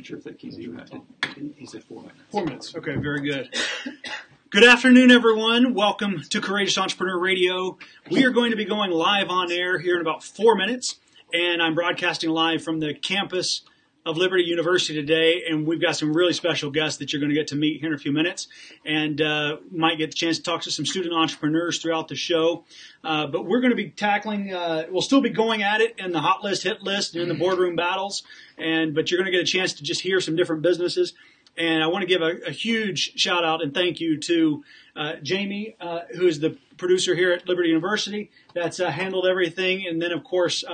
wasn't sure if that keys you had. He said four minutes. Four minutes. Okay, very good. Good afternoon, everyone. Welcome to Courageous Entrepreneur Radio. We are going to be going live on air here in about four minutes, and I'm broadcasting live from the campus of Liberty University today, and we've got some really special guests that you're going to get to meet here in a few minutes, and uh, might get the chance to talk to some student entrepreneurs throughout the show. Uh, but we're going to be tackling, uh, we'll still be going at it in the hot list, hit list, and in the boardroom battles, and but you're going to get a chance to just hear some different businesses. And I want to give a, a huge shout out and thank you to uh, Jamie, uh, who is the producer here at Liberty University, that's uh, handled everything, and then of course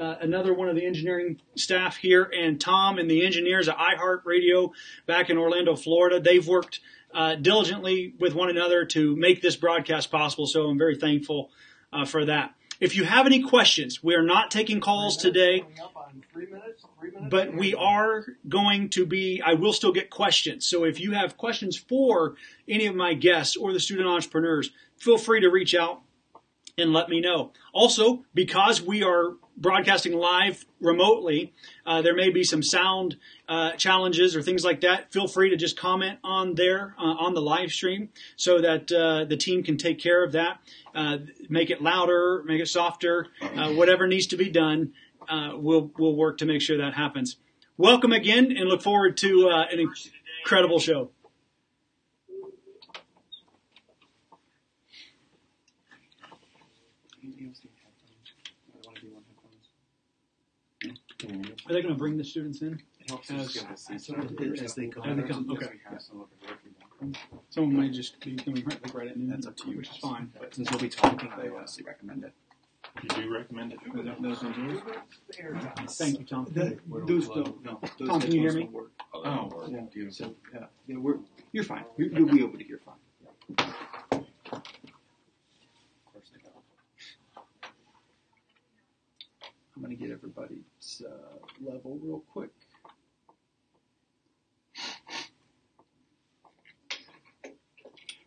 uh, another one of the engineering staff here, and Tom and the engineers at iHeartRadio back in Orlando, Florida. They've worked uh, diligently with one another to make this broadcast possible, so I'm very thankful uh, for that. If you have any questions, we are not taking calls today, but we are going to be, I will still get questions. So if you have questions for any of my guests or the student entrepreneurs, feel free to reach out and let me know. Also, because we are broadcasting live remotely, uh, there may be some sound uh, challenges or things like that. Feel free to just comment on there uh, on the live stream so that uh, the team can take care of that. Uh, make it louder, make it softer, uh, whatever needs to be done. we'll we'll work to make sure that happens. Welcome again, and look forward to an incredible show. Are they going to bring the students in? As, as they come. As they come, okay. Someone might just be coming right, like right at noon. That's up to you. Which is fine. But since we'll be talking, they obviously recommend it. You do recommend it? Those engineers? Thank you, Tom. That, those don't, no. Those Tom, can you hear headphones me? don't work. Oh, Yeah. do So, yeah, yeah, we're, you're fine. You- You'll be able to hear fine. Of course they don't. I'm gonna get everybody's, uh, level real quick.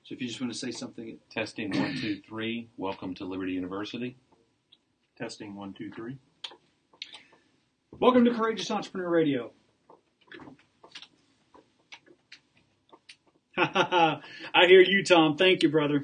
So if you just wanna say something, Testing one, two, three. Welcome to Liberty University. Testing one, two, three. Welcome to Courageous Entrepreneur Radio. I hear you, Tom. Thank you, brother.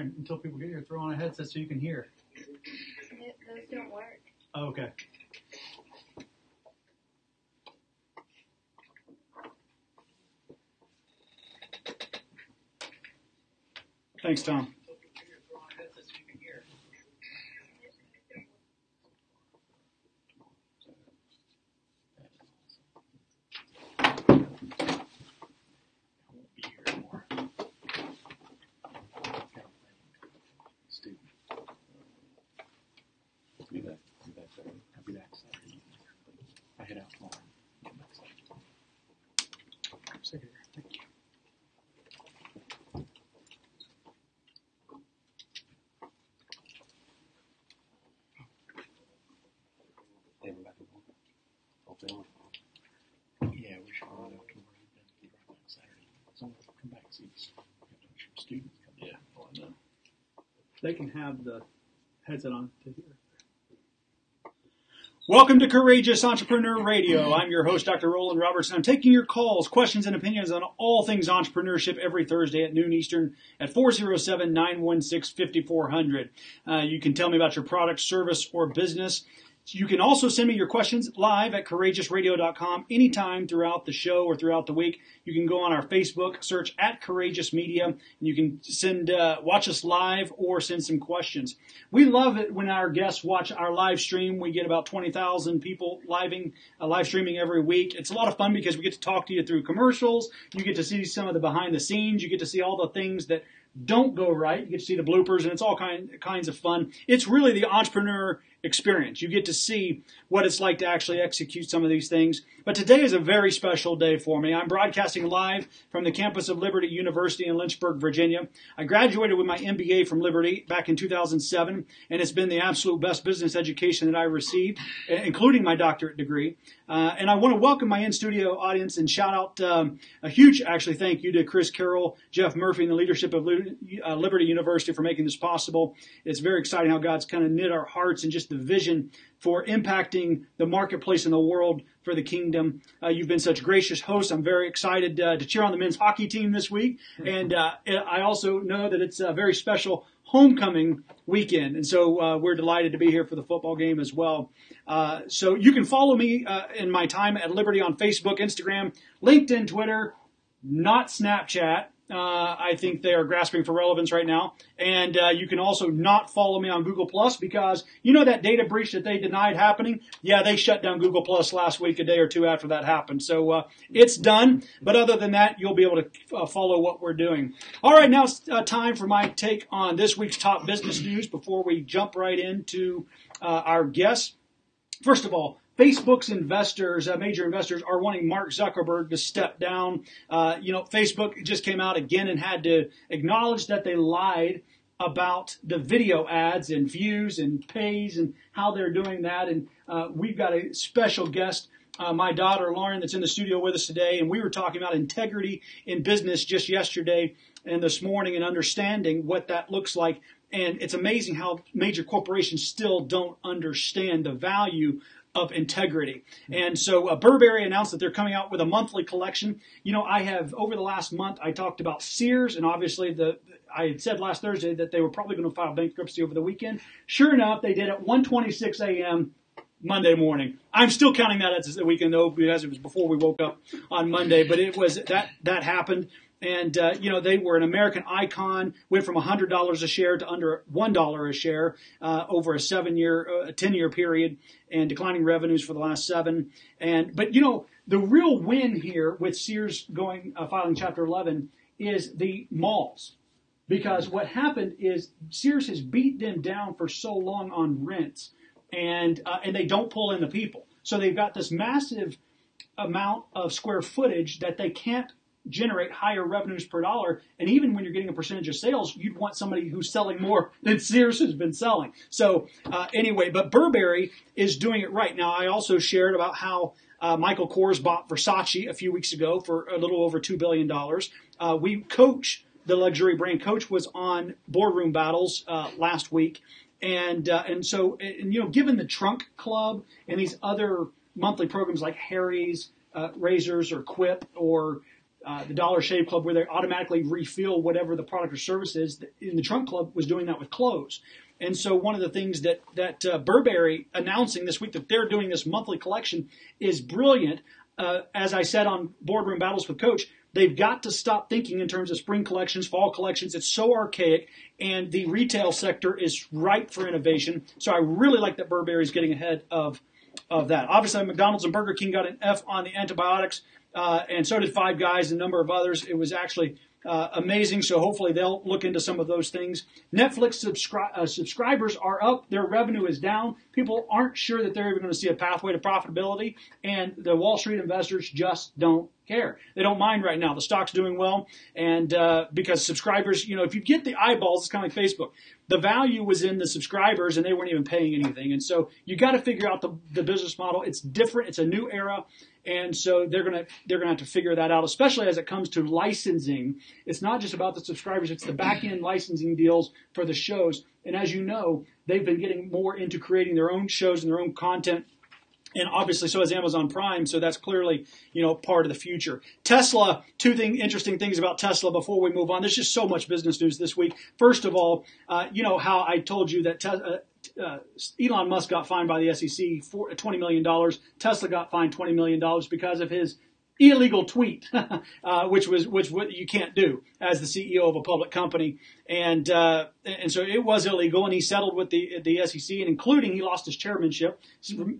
Until people get here, throw on a headset so you can hear. Those don't work. Oh, okay. Thanks, Tom. Won't be here anymore. Steve, Be back. Be back there. I'll be back Saturday. I head out tomorrow. Get back Saturday. Secretary, thank you. They have a back and forth. Open. Yeah, we should run out tomorrow. Then be right back Saturday. Someone will come back and see us. We have to make students come. Yeah. I know. They can have the headset on to hear. Welcome to Courageous Entrepreneur Radio. I'm your host, Dr. Roland Roberts. I'm taking your calls, questions, and opinions on all things entrepreneurship every Thursday at noon Eastern at 407-916-5400. Uh, you can tell me about your product, service, or business You can also send me your questions live at courageousradio.com anytime throughout the show or throughout the week. You can go on our Facebook, search at Courageous Media, and you can send uh, watch us live or send some questions. We love it when our guests watch our live stream. We get about twenty thousand people living uh, live streaming every week. It's a lot of fun because we get to talk to you through commercials. You get to see some of the behind the scenes. You get to see all the things that don't go right. You get to see the bloopers, and it's all kind, kinds of fun. It's really the entrepreneur experience. You get to see what it's like to actually execute some of these things. But today is a very special day for me. I'm broadcasting live from the campus of Liberty University in Lynchburg, Virginia. I graduated with my MBA from Liberty back in 2007, and it's been the absolute best business education that I received, including my doctorate degree. Uh, and I want to welcome my in-studio audience and shout out um, a huge, actually, thank you to Chris Carroll, Jeff Murphy, and the leadership of uh, Liberty University for making this possible. It's very exciting how God's kind of knit our hearts and just the vision for impacting the marketplace in the world for the kingdom. Uh, you've been such gracious hosts. I'm very excited uh, to cheer on the men's hockey team this week. And uh, I also know that it's a very special homecoming weekend. And so uh, we're delighted to be here for the football game as well. Uh, so you can follow me uh, in my time at Liberty on Facebook, Instagram, LinkedIn, Twitter, not Snapchat. Uh, I think they are grasping for relevance right now. And uh, you can also not follow me on Google Plus because you know that data breach that they denied happening. Yeah, they shut down Google Plus last week, a day or two after that happened. So uh, it's done. But other than that, you'll be able to follow what we're doing. All right, now it's time for my take on this week's top business news before we jump right into our guests. First of all, Facebook's investors, uh, major investors, are wanting Mark Zuckerberg to step down. Uh, you know, Facebook just came out again and had to acknowledge that they lied about the video ads and views and pays and how they're doing that. And uh, we've got a special guest. Uh, my daughter Lauren, that's in the studio with us today, and we were talking about integrity in business just yesterday and this morning, and understanding what that looks like. And it's amazing how major corporations still don't understand the value of integrity. And so uh, Burberry announced that they're coming out with a monthly collection. You know, I have over the last month I talked about Sears, and obviously the I had said last Thursday that they were probably going to file bankruptcy over the weekend. Sure enough, they did at 1:26 a.m. Monday morning. I'm still counting that as the weekend though, because it was before we woke up on Monday. But it was that that happened and uh, you know they were an American icon. Went from hundred dollars a share to under one dollar a share uh, over a seven-year, uh, ten-year period, and declining revenues for the last seven. And but you know the real win here with Sears going uh, filing Chapter 11 is the malls, because what happened is Sears has beat them down for so long on rents, and uh, and they don't pull in the people, so they've got this massive amount of square footage that they can't generate higher revenues per dollar. And even when you're getting a percentage of sales, you'd want somebody who's selling more than Sears has been selling. So uh, anyway, but Burberry is doing it right. Now, I also shared about how uh, Michael Kors bought Versace a few weeks ago for a little over $2 billion. Uh, we coach the luxury brand. Coach was on Boardroom Battles uh, last week. And, uh, and so, and, you know, given the Trunk Club and these other monthly programs like Harry's, uh, Razors or Quip or uh, the Dollar Shave Club, where they automatically refill whatever the product or service is. In the Trunk Club was doing that with clothes. And so one of the things that that uh, Burberry announcing this week that they're doing this monthly collection is brilliant. Uh, as I said on Boardroom Battles with Coach, they've got to stop thinking in terms of spring collections, fall collections. It's so archaic, and the retail sector is ripe for innovation. So I really like that Burberry is getting ahead of of that. Obviously, McDonald's and Burger King got an F on the antibiotics uh, and so did Five Guys and a number of others. It was actually uh, amazing. So hopefully they'll look into some of those things. Netflix subscri- uh, subscribers are up. Their revenue is down. People aren't sure that they're even going to see a pathway to profitability, and the Wall Street investors just don't care. They don't mind right now. The stock's doing well, and uh, because subscribers, you know, if you get the eyeballs, it's kind of like Facebook. The value was in the subscribers, and they weren't even paying anything. And so you got to figure out the, the business model. It's different. It's a new era, and so they're gonna they're gonna have to figure that out, especially as it comes to licensing. It's not just about the subscribers; it's the back end licensing deals for the shows. And as you know, they've been getting more into creating their own shows and their own content and obviously so has Amazon Prime, so that's clearly you know part of the future. Tesla, two thing, interesting things about Tesla before we move on. There's just so much business news this week. First of all, uh, you know how I told you that uh, uh, Elon Musk got fined by the SEC for twenty million dollars. Tesla got fined twenty million dollars because of his illegal tweet, uh, which was which what you can't do as the CEO of a public company, and uh, and so it was illegal, and he settled with the the SEC, and including he lost his chairmanship,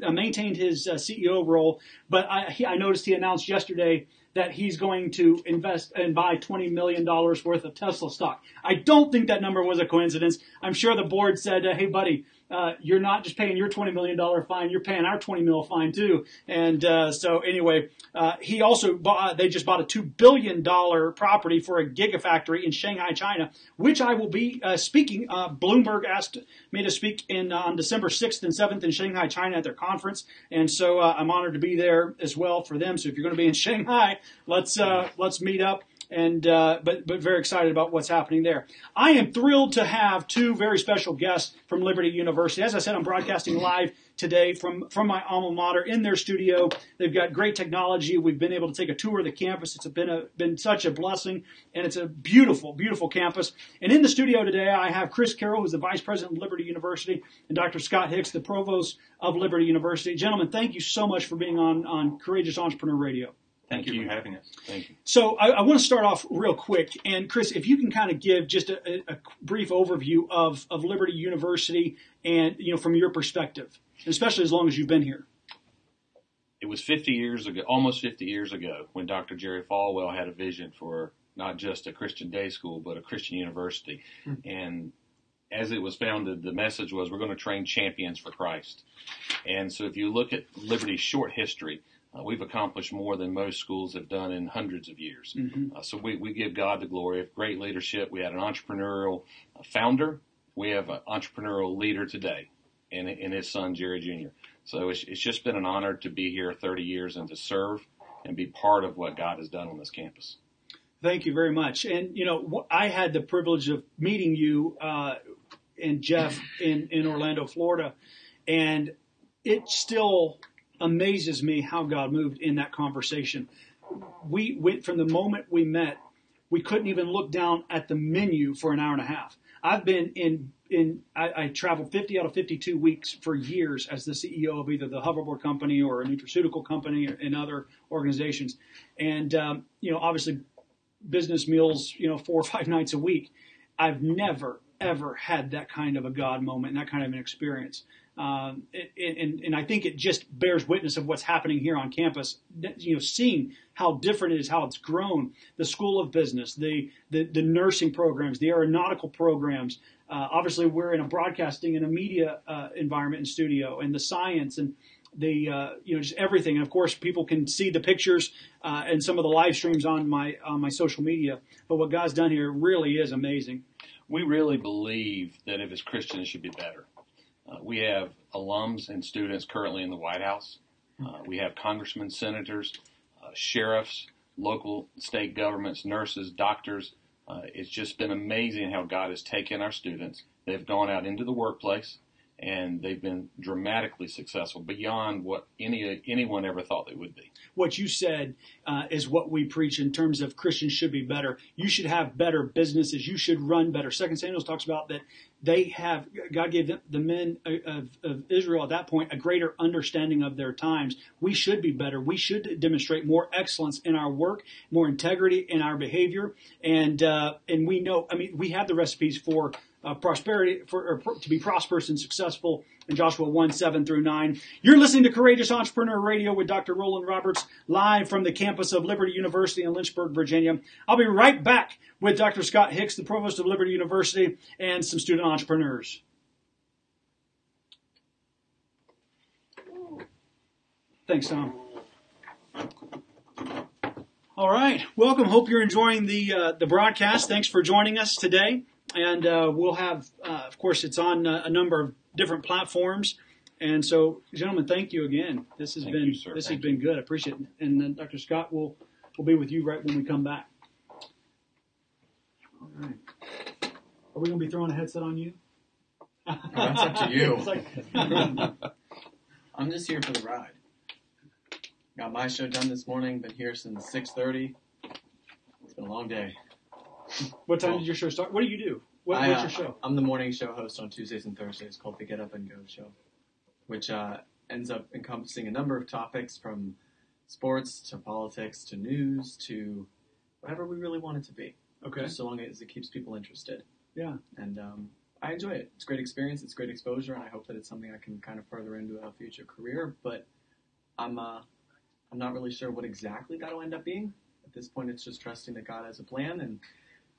uh, maintained his uh, CEO role, but I, he, I noticed he announced yesterday that he's going to invest and buy $20 million worth of Tesla stock. I don't think that number was a coincidence. I'm sure the board said, uh, hey, buddy, uh, you're not just paying your $20 million fine, you're paying our 20 mil fine too. And uh, so anyway, uh, he also bought, they just bought a $2 billion property for a gigafactory in Shanghai, China, which I will be uh, speaking. Uh, Bloomberg asked me to speak in on December 6th and 7th in Shanghai, China at their conference. And so I'm honored to be there as well for them. So if you're going to be in Shanghai, let's, let's meet up and uh, but but very excited about what's happening there. I am thrilled to have two very special guests from Liberty University. As I said, I'm broadcasting live today from from my alma mater in their studio. They've got great technology. We've been able to take a tour of the campus. It's been a been such a blessing, and it's a beautiful, beautiful campus. And in the studio today, I have Chris Carroll, who's the vice president of Liberty University, and Dr. Scott Hicks, the provost of Liberty University. Gentlemen, thank you so much for being on on Courageous Entrepreneur Radio. Thank, you for having us. Thank you. So I, I want to start off real quick, and Chris, if you can kind of give just a, a, brief overview of, of Liberty University, and you know from your perspective, especially as long as you've been here. It was 50 years ago, almost 50 years ago, when Dr. Jerry Falwell had a vision for not just a Christian day school, but a Christian university. Mm-hmm. And as it was founded, the message was we're going to train champions for Christ. And so if you look at Liberty's short history, uh, we've accomplished more than most schools have done in hundreds of years. Mm-hmm. Uh, so we, we give God the glory of great leadership. We had an entrepreneurial uh, founder. We have an entrepreneurial leader today and, and his son, Jerry Jr. So it's, it's just been an honor to be here 30 years and to serve and be part of what God has done on this campus. Thank you very much. And, you know, I had the privilege of meeting you uh, and Jeff in, in Orlando, Florida. And it still amazes me how God moved in that conversation. We went from the moment we met, we couldn't even look down at the menu for an hour and a half. I've been in in I, I traveled 50 out of 52 weeks for years as the CEO of either the hoverboard company or a nutraceutical company and other organizations, and um, you know obviously business meals you know four or five nights a week. I've never ever had that kind of a God moment and that kind of an experience. Um, and, and I think it just bears witness of what's happening here on campus. You know, seeing how different it is, how it's grown. The School of Business, the the, the nursing programs, the aeronautical programs. Uh, obviously, we're in a broadcasting and a media uh, environment and studio, and the science and the uh, you know just everything. And of course, people can see the pictures uh, and some of the live streams on my on my social media. But what God's done here really is amazing. We really believe that if it's Christian, it should be better. Uh, we have alums and students currently in the White House. Uh, we have congressmen, senators, uh, sheriffs, local, state governments, nurses, doctors. Uh, it's just been amazing how God has taken our students. They've gone out into the workplace and they've been dramatically successful beyond what any anyone ever thought they would be. What you said uh, is what we preach in terms of Christians should be better. You should have better businesses. You should run better. Second Samuel talks about that they have God gave them, the men of, of, Israel at that point a greater understanding of their times. We should be better. We should demonstrate more excellence in our work, more integrity in our behavior, and uh, and we know. I mean, we have the recipes for uh, prosperity for to be prosperous and successful in Joshua 1 7 through 9. You're listening to Courageous Entrepreneur Radio with Dr. Roland Roberts live from the campus of Liberty University in Lynchburg, Virginia. I'll be right back with Dr. Scott Hicks, the provost of Liberty University, and some student entrepreneurs. Thanks, Tom. All right, welcome. Hope you're enjoying the uh, the broadcast. Thanks for joining us today and uh, we'll have, uh, of course, it's on uh, a number of different platforms. And so, gentlemen, thank you again. This has thank been you, this thank has been good. I appreciate it. And then Dr. Scott will will be with you right when we come back. All right. Are we going to be throwing a headset on you? Oh, that's up to you. like, I'm just here for the ride. Got my show done this morning. Been here since 6:30. It's been a long day. what time did your show start? What do you do? What, I, what's uh, your show? I'm the morning show host on Tuesdays and Thursdays called the Get Up and Go Show, which uh, ends up encompassing a number of topics from sports to politics to news to whatever we really want it to be. Okay. Just so long as it keeps people interested. Yeah. And um, I enjoy it. It's great experience. It's great exposure, and I hope that it's something I can kind of further into a future career. But I'm uh, I'm not really sure what exactly that'll end up being. At this point, it's just trusting that God has a plan and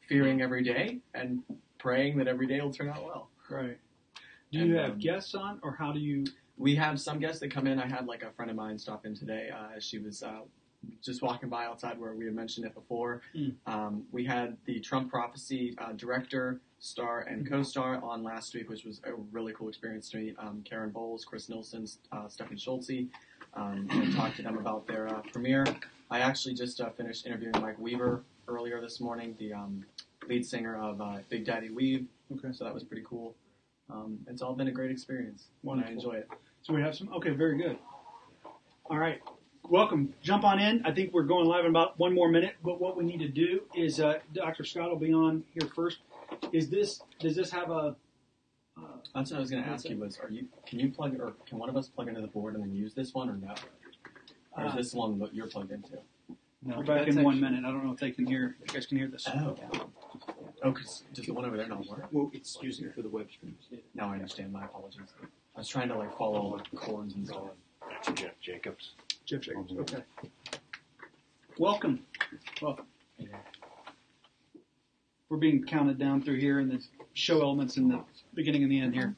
fearing every day and praying that every day will turn out well. Right. Do you have um, guests on, or how do you? We have some guests that come in. I had like a friend of mine stop in today. Uh, she was uh, just walking by outside where we had mentioned it before. Hmm. Um, we had the Trump Prophecy uh, director, star, and co-star on last week, which was a really cool experience to me. Um, Karen Bowles, Chris Nilsson, uh, Stephanie Schultze. Um, and talked to them about their uh, premiere. I actually just uh, finished interviewing Mike Weaver earlier this morning, the um, lead singer of uh, Big Daddy Weave. Okay. So that was pretty cool. Um, it's all been a great experience. and I enjoy it. So we have some. Okay, very good. All right, welcome. Jump on in. I think we're going live in about one more minute. But what we need to do is, uh, Dr. Scott will be on here first. Is this? Does this have a? Uh, That's what I was going to ask you was, are you can you plug or can one of us plug into the board and then use this one or no? Or is Uh, this one that you're plugged into? We're back in one minute. I don't know if they can hear. If you guys can hear this. Oh. Oh, 'cause does the one over there not work? Well, it's using it for the web streams. Now I understand. My apologies. I was trying to like follow all the cords and stuff. That's Jeff Jacobs. Jeff Jacobs. Okay. Welcome. Welcome. We're being counted down through here, and the show elements in the beginning and the end here.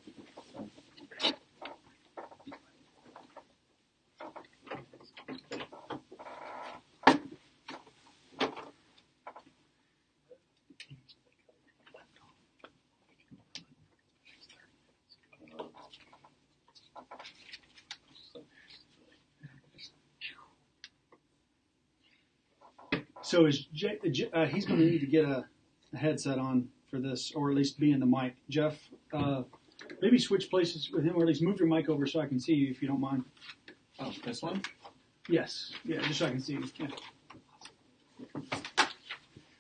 So is J, J, uh, he's going to need to get a, a headset on for this, or at least be in the mic. Jeff, uh, maybe switch places with him, or at least move your mic over so I can see you, if you don't mind. Oh, this one? Yes, yeah, just so I can see you. Yeah.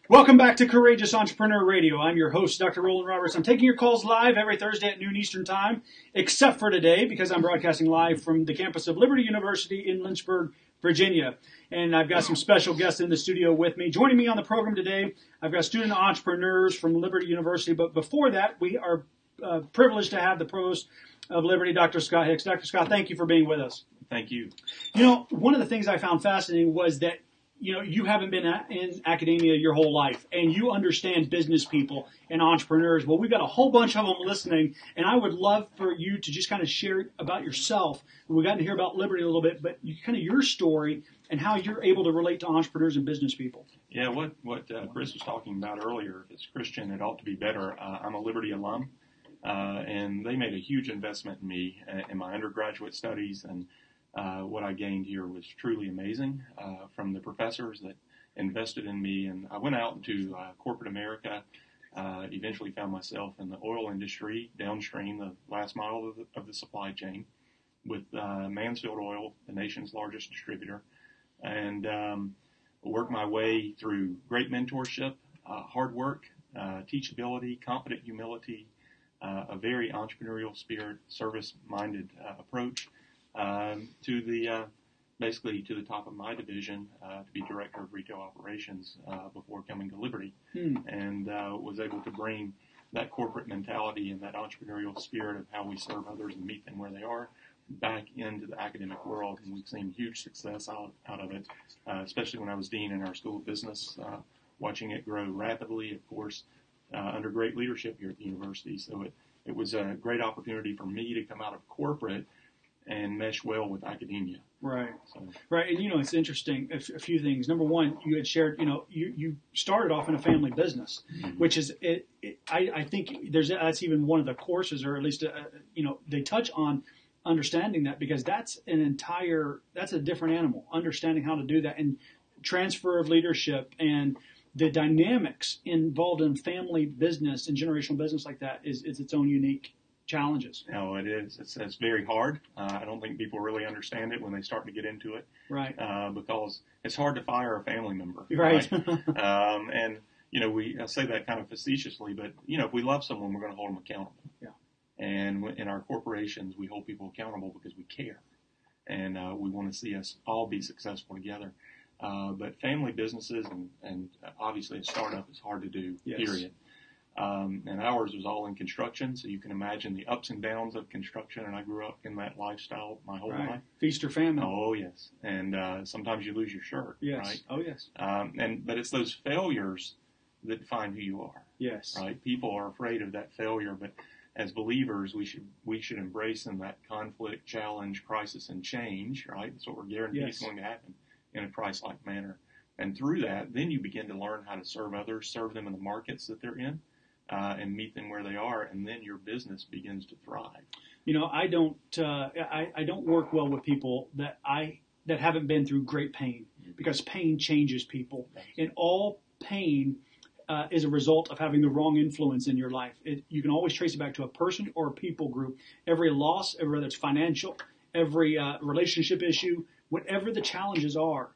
Welcome back to Courageous Entrepreneur Radio. I'm your host, Dr. Roland Roberts. I'm taking your calls live every Thursday at noon Eastern Time, except for today because I'm broadcasting live from the campus of Liberty University in Lynchburg, Virginia. And I've got some special guests in the studio with me. Joining me on the program today, I've got student entrepreneurs from Liberty University. But before that, we are uh, privileged to have the provost of Liberty, Dr. Scott Hicks. Dr. Scott, thank you for being with us. Thank you. You know, one of the things I found fascinating was that you know you haven't been in academia your whole life, and you understand business people and entrepreneurs. Well, we've got a whole bunch of them listening, and I would love for you to just kind of share about yourself. We've got to hear about Liberty a little bit, but you, kind of your story and how you're able to relate to entrepreneurs and business people. Yeah, what what uh, Chris was talking about earlier, if it's Christian, it ought to be better. Uh, I'm a Liberty alum, uh, and they made a huge investment in me uh, in my undergraduate studies, and uh, what I gained here was truly amazing uh, from the professors that invested in me. And I went out into uh, corporate America. Uh, eventually, found myself in the oil industry, downstream, the last mile of the, of the supply chain, with uh, Mansfield Oil, the nation's largest distributor, and um, work my way through great mentorship, uh, hard work, teachability, confident humility, a very entrepreneurial spirit, service-minded approach um, to the uh, basically to the top of my division uh, to be director of retail operations uh, before coming to Liberty, Hmm. and uh, was able to bring that corporate mentality and that entrepreneurial spirit of how we serve others and meet them where they are back into the academic world, and we've seen huge success out, out of it, uh, especially when I was dean in our school of business, uh, watching it grow rapidly, of course, uh, under great leadership here at the university. So it, it was a great opportunity for me to come out of corporate and mesh well with academia. Right. So Right, and you know it's interesting. A, f- a few things. Number one, you had shared. You know, you you started off in a family business, which is it. it I, I think there's that's even one of the courses, or at least uh, you know they touch on understanding that because that's an entire that's a different animal. Understanding how to do that and transfer of leadership and the dynamics involved in family business and generational business like that is is its own unique challenges. No, it is. It's, it's very hard. Uh, I don't think people really understand it when they start to get into it Right. uh, because it's hard to fire a family member. Right. um, and you know, we I say that kind of facetiously, but you know, if we love someone, we're going to hold them accountable. Yeah. And in our corporations, we hold people accountable because we care, and uh, we want to see us all be successful together. Uh, but family businesses and, and obviously a startup is hard to do. Yes. Period. Um, and ours was all in construction, so you can imagine the ups and downs of construction. And I grew up in that lifestyle my whole life. Feast or famine. Oh yes, and uh, sometimes you lose your shirt. yes. Right. Oh yes. Um, and but it's those failures that define who you are. Yes. Right. People are afraid of that failure, but as believers, we should we should embrace in that conflict, challenge, crisis, and change. Right. That's what we're guaranteed Yes. is going to happen in a Christ-like manner. And through that, then you begin to learn how to serve others, serve them in the markets that they're in, uh, and meet them where they are, and then your business begins to thrive. You know, I don't uh, I, I don't work well with people that I that haven't been through great pain because pain changes people, and all pain uh, is a result of having the wrong influence in your life. It, you can always trace it back to a person or a people group. Every loss, whether it's financial, every uh, relationship issue, whatever the challenges are,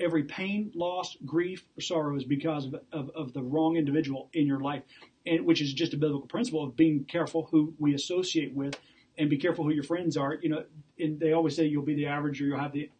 every pain, loss, grief, or sorrow is because of, of, of the wrong individual in your life, and which is just a biblical principle of being careful who we associate with, and be careful who your friends are. You know, and they always say you'll be the average, or you'll have the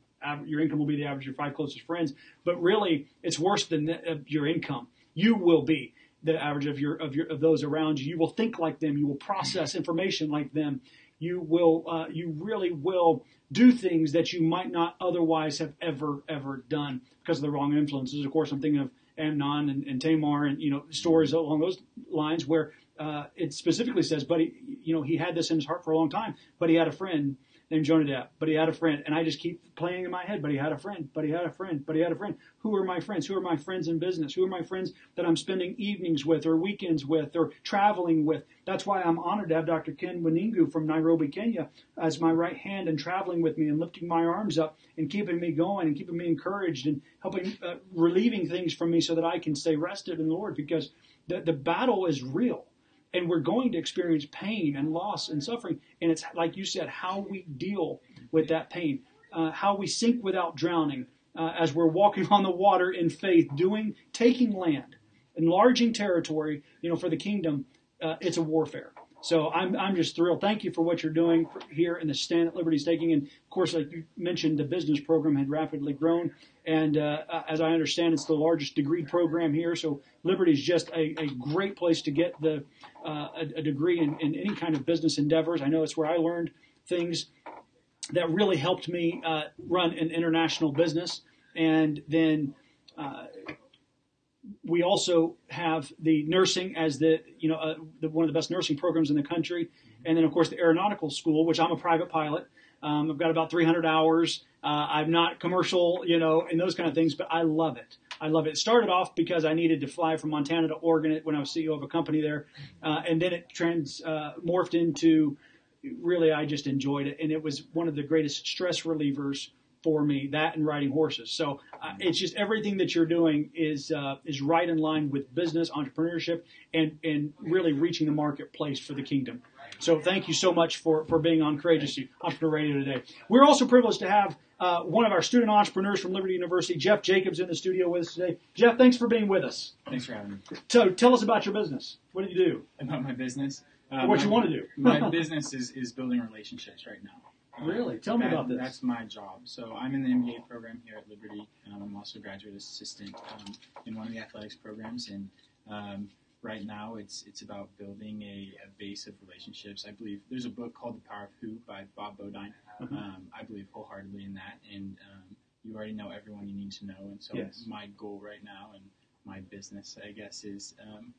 your income will be the average of your five closest friends. But really, it's worse than the, your income. You will be the average of your of your of those around you. You will think like them. You will process information like them. You will uh, you really will do things that you might not otherwise have ever ever done because of the wrong influences. Of course, I'm thinking of Amnon and, and Tamar and you know stories along those lines where uh, it specifically says, but he, you know he had this in his heart for a long time, but he had a friend named Jonadab, but he had a friend, and I just keep playing in my head, but he had a friend, but he had a friend, but he had a friend. Who are my friends? Who are my friends in business? Who are my friends that I'm spending evenings with, or weekends with, or traveling with? That's why I'm honored to have Dr. Ken Waningu from Nairobi, Kenya, as my right hand and traveling with me and lifting my arms up and keeping me going and keeping me encouraged and helping uh, relieving things from me so that I can stay rested in the Lord because the the battle is real and we're going to experience pain and loss and suffering. And it's like you said, how we deal with that pain, uh, how we sink without drowning, uh, as we're walking on the water in faith, doing, taking land, enlarging territory, you know, for the kingdom. Uh, it's a warfare. So I'm, I'm just thrilled. Thank you for what you're doing here and the stand that Liberty's taking. And of course, like you mentioned, the business program had rapidly grown. And uh, as I understand, it's the largest degree program here. So Liberty is just a, a great place to get the uh, a, a degree in, in any kind of business endeavors. I know it's where I learned things that really helped me uh, run an international business. And then uh, we also have the nursing as the you know uh, the, one of the best nursing programs in the country, and then of course the aeronautical school, which I'm a private pilot. Um, I've got about 300 hours. Uh, I'm not commercial, you know, and those kind of things, but I love it. I love it. It started off because I needed to fly from Montana to Oregon when I was CEO of a company there, uh, and then it trans uh, morphed into really I just enjoyed it, and it was one of the greatest stress relievers for me. That and riding horses. So uh, it's just everything that you're doing is uh, is right in line with business, entrepreneurship, and and really reaching the marketplace for the kingdom. So thank you so much for for being on Courageous Entrepreneur Radio today. We're also privileged to have. Uh, one of our student entrepreneurs from Liberty University, Jeff Jacobs, in the studio with us today. Jeff, thanks for being with us. Thanks for having me. So, tell us about your business. What do you do? About my business. Uh, what my- you want to do? my business is, is building relationships right now. Really? Tell me That- about this. That's my job. So I'm in the MBA program here at Liberty. Um, I'm also a graduate assistant um, in one of the athletics programs, and um, right now it's it's about building a, a base of relationships. I believe there's a book called The Power of Who by Bob Beaudine. Mhm. Um, I believe wholeheartedly in that, and um, you already know everyone you need to know. And so Yes. my goal right now and my business, I guess, is um,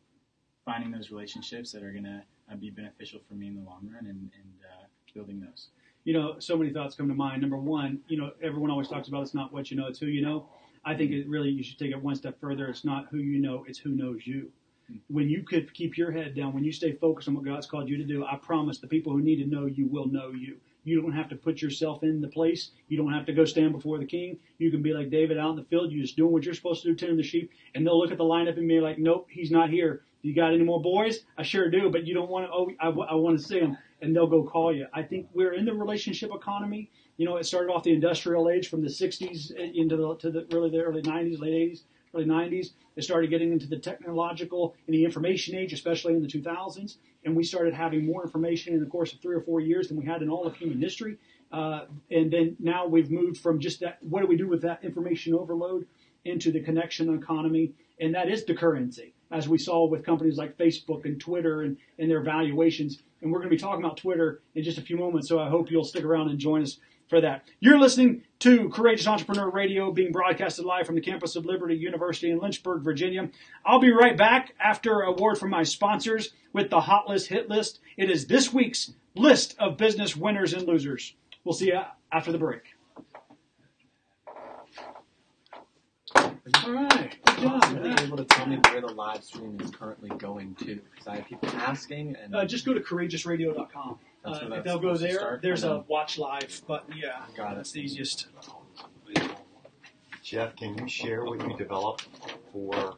finding those relationships that are going to uh, be beneficial for me in the long run and, and uh, building those. You know, so many thoughts come to mind. Number one, you know, everyone always talks about it's not what you know, it's who you know. I think it really you should take it one step further. It's not who you know, it's who knows you. Hmm. When you could keep your head down, when you stay focused on what God's called you to do, I promise the people who need to know you will know you. You don't have to put yourself in the place. You don't have to go stand before the king. You can be like David out in the field. You're just doing what you're supposed to do, tending the sheep, and they'll look at the lineup and be like, "Nope, he's not here. You got any more boys? I sure do, but you don't want to. Oh, I, I want to see him." And they'll go call you. I think we're in the relationship economy. You know, it started off the industrial age from the '60s eh, into the to the really the early '90s, late '80s, early 90s. It started getting into the technological and the information age, especially in the 2000s. And we started having more information in the course of three or four years than we had in all of human history. Uh, and then now we've moved from just that, what do we do with that information overload into the connection economy. And that is the currency, as we saw with companies like Facebook and Twitter and, and their valuations. And we're going to be talking about Twitter in just a few moments. So I hope you'll stick around and join us for that. You're listening to Courageous Entrepreneur Radio being broadcasted live from the campus of Liberty University in Lynchburg, Virginia. I'll be right back after a word from my sponsors with the Hot List Hit List. It is this week's list of business winners and losers. We'll see you after the break. All right. Good job. Are you able to tell me where the live stream is currently going to? Because I have people asking, and Uh, just go to courageousradio.com. That's Uh, if they'll go there, start? there's a watch live button. Yeah, Got it. that's the easiest. Jeff, can you share what you developed for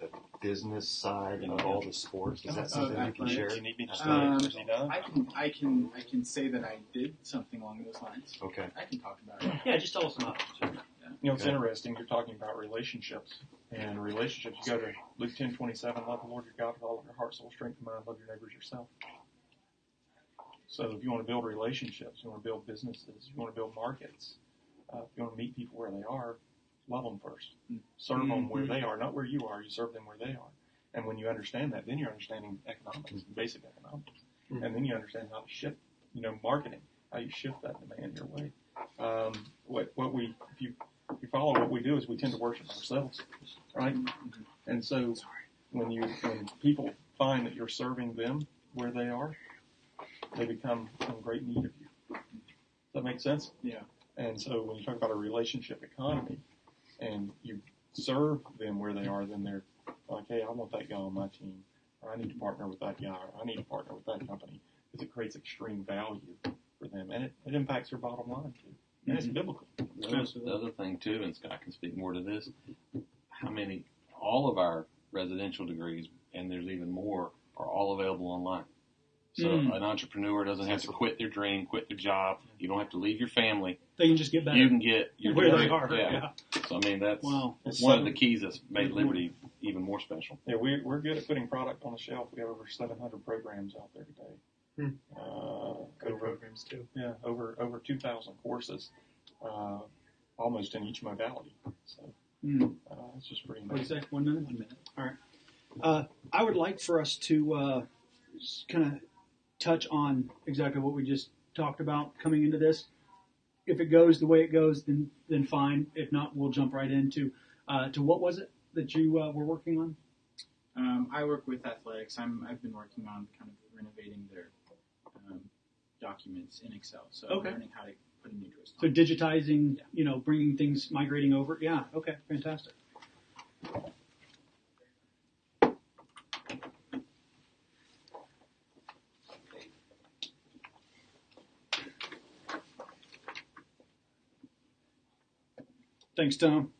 the business side of all the sports? Is that something you can share? Do you need me to? Um, Is he done? I can, I can, I can say that I did something along those lines. Okay. I can talk about it. Yeah, just tell us about it. You know, it's Okay. interesting. You're talking about relationships and relationships. You go to Luke ten twenty seven. Love the Lord your God with all of your heart, soul, strength, and mind. Love your neighbors yourself. So if you want to build relationships, you want to build businesses, you want to build markets, uh, if you want to meet people where they are, love them first. Mm. Serve them where mm-hmm. they are, not where you are. You serve them where they are. And when you understand that, then you're understanding economics, mm-hmm. basic economics, mm-hmm. and then you understand how to shift, you know, marketing, how you shift that demand your way. Um, what what we if you if you follow what we do is we tend to worship ourselves, right? And so when you when people find that you're serving them where they are, they become in great need of you. Does that make sense? Yeah. And so when you talk about a relationship economy and you serve them where they are, then they're like, hey, I want that guy on my team, or I need to partner with that guy, or I need to partner with that company, because it creates extreme value for them, and it, it impacts their bottom line too. And it's mm-hmm. biblical. The other, the other thing too, and Scott can speak more to this, how many, all of our residential degrees, and there's even more, are all available online. So Mm. an entrepreneur doesn't have to quit their dream, quit their job. You don't have to leave your family. They can just get back. You can get your where they are. Yeah. Yeah. So I mean that's Wow. It's one of the keys that's made Liberty even more special. Yeah, we, we're good at putting product on the shelf. We have over 700 programs out there today. Hmm. Uh, good over, programs too. yeah, over over 2,000 courses, uh, almost in each modality. So Mm. uh, it's just pretty What do you One minute? One minute. All right. Uh, I would like for us to uh, kind of touch on exactly what we just talked about coming into this. If it goes the way it goes, then then fine. If not, we'll jump right into uh, to what was it that you uh, were working on? Um, I work with athletics. I'm, I've been working on kind of renovating their um, documents in Excel. So Okay. learning how to put a new twist So digitizing, you know, bringing things, migrating over. Yeah. Okay. Fantastic. Thanks, Tom.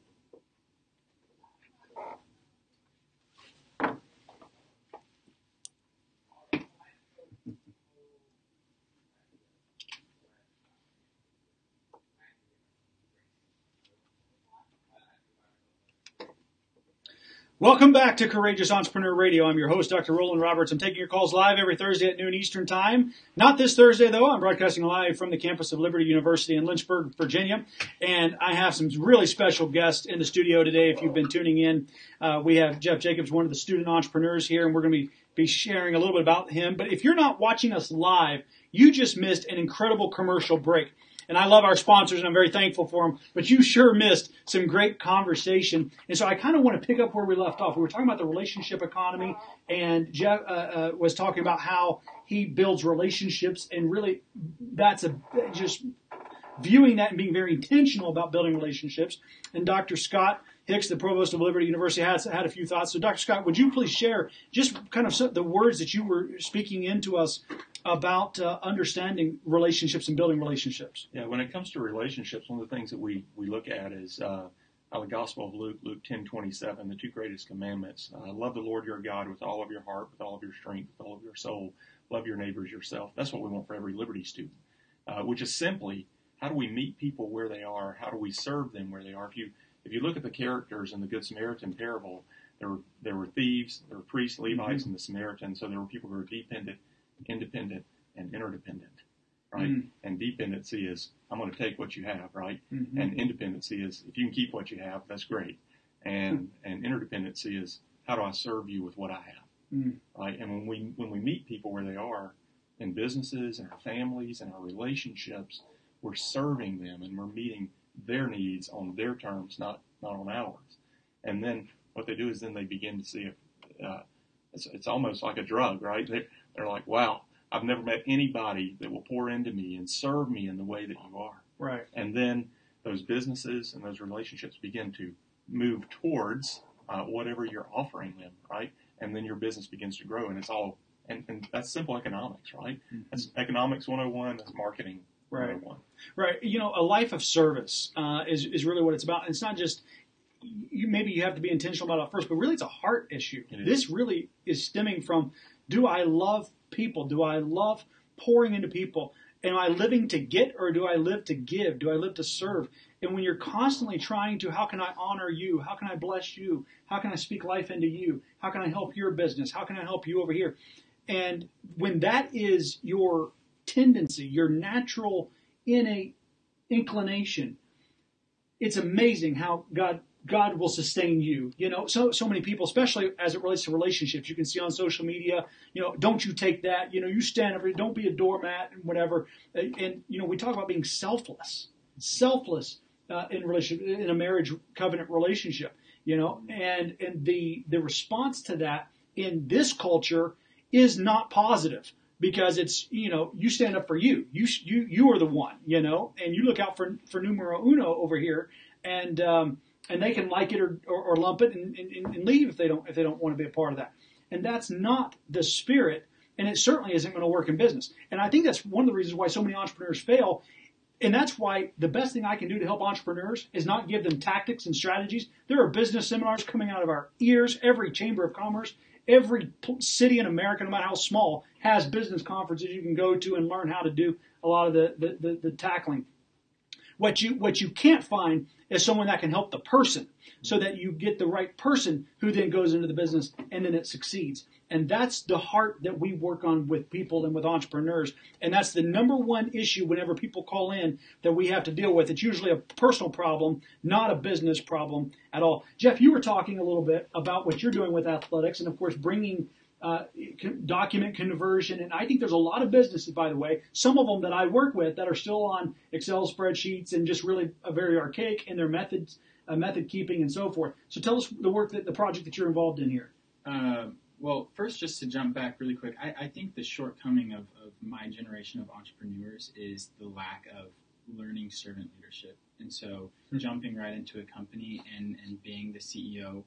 Welcome back to Courageous Entrepreneur Radio. I'm your host, Dr. Roland Roberts. I'm taking your calls live every Thursday at noon Eastern Time. Not this Thursday, though. I'm broadcasting live from the campus of Liberty University in Lynchburg, Virginia. And I have some really special guests in the studio today. If you've been tuning in, uh, we have Jeff Jacobs, one of the student entrepreneurs here, and we're going to be, be sharing a little bit about him. But if you're not watching us live, you just missed an incredible commercial break. And I love our sponsors and I'm very thankful for them, but you sure missed some great conversation. And so I kind of want to pick up where we left off. We were talking about the relationship economy and Jeff uh, uh, was talking about how he builds relationships and really that's a just viewing that and being very intentional about building relationships. And Dr. Scott Hicks, the provost of Liberty University, has had a few thoughts. So, Dr. Scott, would you please share just kind of the words that you were speaking into us about uh, understanding relationships and building relationships? Yeah, when it comes to relationships, one of the things that we, we look at is uh, out of the Gospel of Luke, Luke ten twenty seven, the two greatest commandments: uh, love the Lord your God with all of your heart, with all of your strength, with all of your soul. Love your neighbors yourself. That's what we want for every Liberty student, uh, which is simply how do we meet people where they are? How do we serve them where they are? If you if you look at the characters in the Good Samaritan parable, there were there were thieves, there were priests, Levites, and the Samaritans. So there were people who were dependent, independent, and interdependent, right? Mm. And dependency is I'm going to take what you have, right? Mhm. And independency is if you can keep what you have, that's great. And and interdependency is how do I serve you with what I have, Mm. right? And when we when we meet people where they are in businesses and our families and our relationships, we're serving them and we're meeting their needs on their terms, not not on ours. And then what they do is then they begin to see it. Uh, it's, it's almost like a drug, right? They, they're like, wow, I've never met anybody that will pour into me and serve me in the way that you are. Right. And then those businesses and those relationships begin to move towards uh, whatever you're offering them, right? And then your business begins to grow, and it's all and, and that's simple economics, right? That's economics 101. That's marketing Right. 101. Right. You know, a life of service uh, is is really what it's about. And it's not just you. Maybe you have to be intentional about it first, but really, it's a heart issue. It. This really is stemming from: Do I love people? Do I love pouring into people? Am I living to get, or do I live to give? Do I live to serve? And when you're constantly trying to, how can I honor you? How can I bless you? How can I speak life into you? How can I help your business? How can I help you over here? And when that is your tendency, your natural innate inclination, it's amazing how God God will sustain you. You know, so so many people, especially as it relates to relationships, you can see on social media. You know, don't you take that? You know, you stand over. Don't be a doormat and whatever. And, and you know, we talk about being selfless, selfless uh, in relationship in a marriage covenant relationship. You know, and and the the response to that in this culture is not positive because it's you know you stand up for you you you you are the one you know and you look out for for numero uno over here and um, and they can like it or, or, or lump it and, and, and leave if they don't if they don't want to be a part of that and that's not the spirit and it certainly isn't going to work in business and I think that's one of the reasons why so many entrepreneurs fail and that's why the best thing I can do to help entrepreneurs is not give them tactics and strategies. There are business seminars coming out of our ears. Every chamber of commerce, every city in America, no matter how small, has business conferences you can go to and learn how to do a lot of the, the, the, the tackling. What you what you can't find is someone that can help the person so that you get the right person who then goes into the business and then it succeeds. And that's the heart that we work on with people and with entrepreneurs. And that's the number one issue whenever people call in that we have to deal with. It's usually a personal problem, not a business problem at all. Jeff, you were talking a little bit about what you're doing with athletics and of course bringing uh, document conversion. And I think there's a lot of businesses, by the way, some of them that I work with that are still on Excel spreadsheets and just really a very archaic in their methods, uh, method keeping and so forth. So tell us the work that the project that you're involved in here. Uh, well, first, just to jump back really quick, I, I think the shortcoming of, of my generation of entrepreneurs is the lack of learning servant leadership. And so, jumping right into a company and, and being the CEO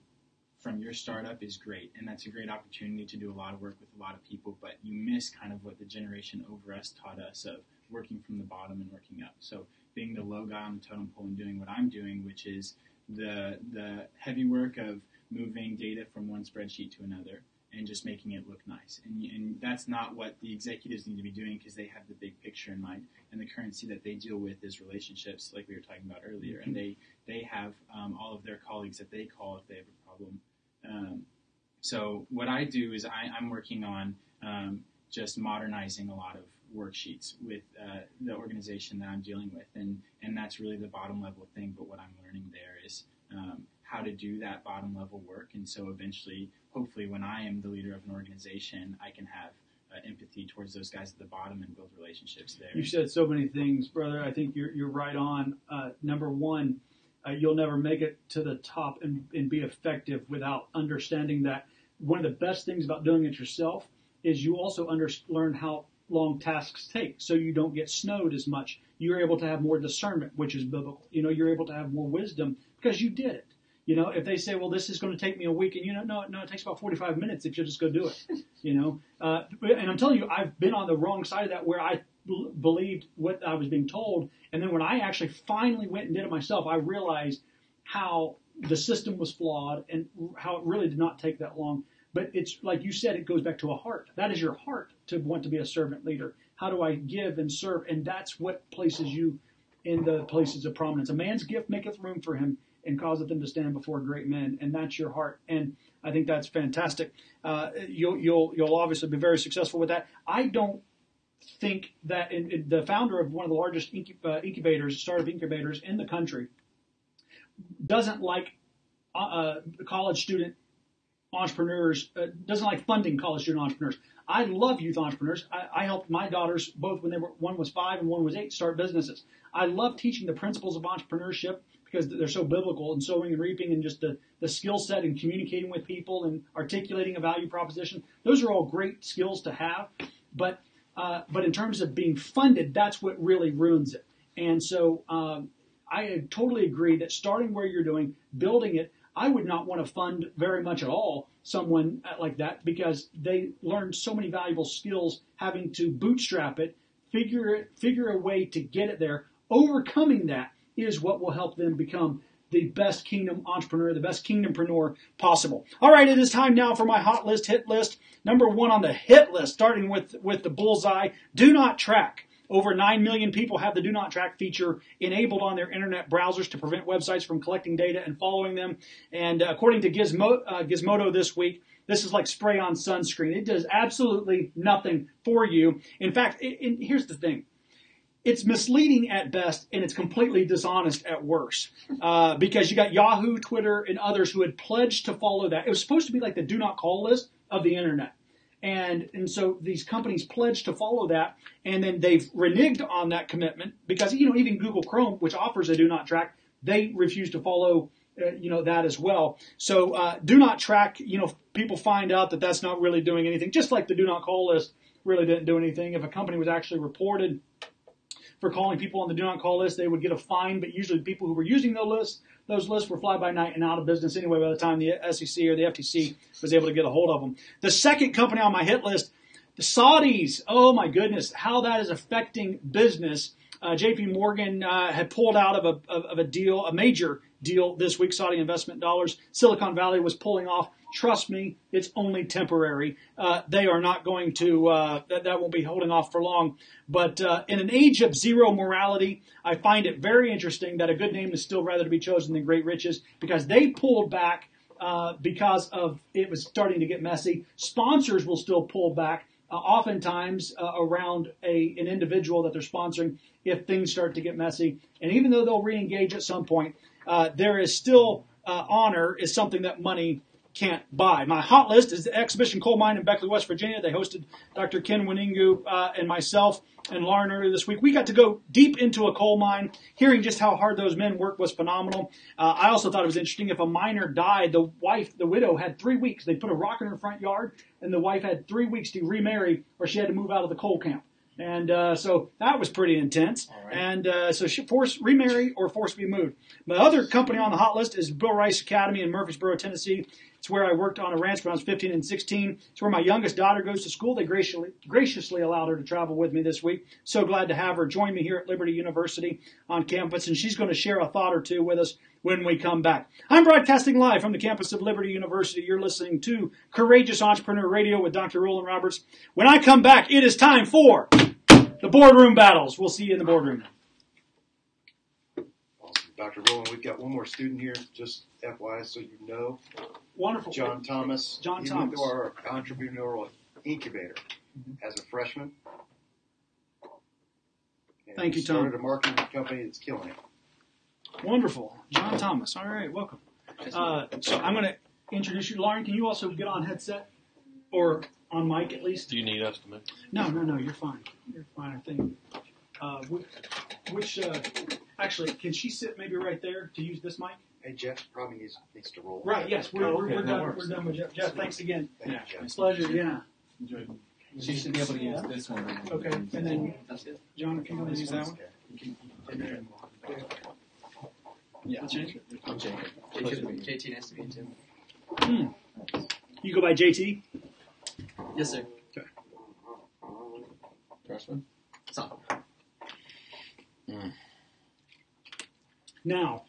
from your startup is great. And that's a great opportunity to do a lot of work with a lot of people, but you miss kind of what the generation over us taught us of working from the bottom and working up. So, being the low guy on the totem pole and doing what I'm doing, which is the the heavy work of moving data from one spreadsheet to another and just making it look nice. And, and that's not what the executives need to be doing because they have the big picture in mind. And the currency that they deal with is relationships, like we were talking about earlier. And they they have um, all of their colleagues that they call if they have a problem. Um, so what I do is I, I'm working on um, just modernizing a lot of worksheets with uh, the organization that I'm dealing with, and and that's really the bottom level thing. But what I'm learning there is um, how to do that bottom level work, and so eventually, hopefully, when I am the leader of an organization, I can have uh, empathy towards those guys at the bottom and build relationships there. You said so many things, brother. I think you're you're right on. Uh, number one, uh, you'll never make it to the top and, and be effective without understanding that one of the best things about doing it yourself is you also under, learn how long tasks take, so you don't get snowed as much. You're able to have more discernment, which is biblical. You know, you're able to have more wisdom because you did it. You know, if they say, well, this is going to take me a week, and you know, no, no, it takes about 45 minutes if you just go do it. You know, uh, and I'm telling you, I've been on the wrong side of that where I believed what I was being told, and then when I actually finally went and did it myself, I realized how the system was flawed and how it really did not take that long. But it's like you said, it goes back to a heart. That is your heart to want to be a servant leader. How do I give and serve? And that's what places you in the places of prominence. A man's gift maketh room for him, and causeth them to stand before great men. And that's your heart. And I think that's fantastic. Uh, you'll, you'll, you'll obviously be very successful with that. I don't think that the founder of one of the largest incub- uh, incubators, startup incubators in the country, doesn't like uh, uh, college student entrepreneurs, uh, doesn't like funding college student entrepreneurs. I love youth entrepreneurs. I, I helped my daughters both when they were one was five and one was eight start businesses. I love teaching the principles of entrepreneurship because they're so biblical and sowing and reaping and just the, the skill set and communicating with people and articulating a value proposition. Those are all great skills to have, but uh, but in terms of being funded, that's what really ruins it. And so um, I totally agree that starting where you're doing, building it, I would not want to fund very much at all someone like that because they learn so many valuable skills having to bootstrap it, figure it, figure a way to get it there. Overcoming that is what will help them become the best kingdom entrepreneur, the best kingdompreneur possible. All right, it is time now for my hot list, hit list. Number one on the hit list, starting with, with the bullseye, do not track. Over 9 million people have the do not track feature enabled on their internet browsers to prevent websites from collecting data and following them. And uh, according to Gizmo, uh, Gizmodo this week, this is like spray on sunscreen. It does absolutely nothing for you. In fact, it, it, here's the thing it's misleading at best and it's completely dishonest at worst uh, because you got Yahoo, Twitter, and others who had pledged to follow that. It was supposed to be like the do not call list of the internet. And, and so these companies pledged to follow that, and then they've reneged on that commitment because, you know, even Google Chrome, which offers a do not track, they refuse to follow, uh, you know, that as well. So uh, do not track, you know, people find out that that's not really doing anything, just like the do not call list really didn't do anything. If a company was actually reported for calling people on the do not call list, they would get a fine, but usually the people who were using those lists, those lists were fly by night and out of business anyway by the time the SEC or the FTC was able to get a hold of them. The second company on my hit list, the Saudis. Oh my goodness, how that is affecting business. Uh, JP Morgan uh, had pulled out of a, of, of a deal, a major deal this week, Saudi investment dollars. Silicon Valley was pulling off. Trust me, it's only temporary. Uh, they are not going to, uh, that, that won't be holding off for long. But uh, in an age of zero morality, I find it very interesting that a good name is still rather to be chosen than great riches because they pulled back uh, because of it was starting to get messy. Sponsors will still pull back. Uh, oftentimes uh, around a, an individual that they're sponsoring if things start to get messy. And even though they'll re-engage at some point, uh, there is still uh, honor is something that money can't buy. My hot list is the Exhibition Coal Mine in Beckley, West Virginia. They hosted Dr. Ken Winingu uh, and myself and Lauren earlier this week. We got to go deep into a coal mine. Hearing just how hard those men work was phenomenal. Uh, I also thought it was interesting. If a miner died, the wife, the widow, had three weeks. They put a rock in her front yard, and the wife had three weeks to remarry, or she had to move out of the coal camp. And uh, so that was pretty intense. right. And uh, so she forced remarry or forced to be moved. My other company on the hot list is Bill Rice Academy in Murfreesboro, Tennessee. It's where I worked on a ranch when I was 15 and 16. It's where my youngest daughter goes to school. They graciously, graciously allowed her to travel with me this week. So glad to have her join me here at Liberty University on campus, and she's going to share a thought or two with us when we come back. I'm broadcasting live from the campus of Liberty University. You're listening to Courageous Entrepreneur Radio with Dr. Roland Roberts. When I come back, it is time for the boardroom battles. We'll see you in the boardroom. Awesome. Dr. Roland, we've got one more student here, just FYI, so you know. Wonderful. John Thomas. John he Thomas. went our entrepreneurial incubator as a freshman. And Thank you, Tom. Started a marketing company that's killing it. Wonderful. John Thomas. All right, welcome. Uh, so I'm going to introduce you. Lauren, can you also get on headset or on mic at least? Do you need us to move? No, no, no, you're fine. You're fine, I think. Uh, which, which uh, actually, can she sit maybe right there to use this mic? Hey, Jeff probably needs, needs to roll. Right, yes, we're, Oh, we're, okay, we're done. We're done with Jeff. Jeff, thanks again. Thank you, Yeah. Jeff. Pleasure, yeah. Enjoy. She should be able to use this one. Okay, and then John, can you use that one? Yeah. I'm Jacob. JT, nice to meet you. Hmm. You go by JT? Yes, sir. Okay. Freshman? Sophomore. Now,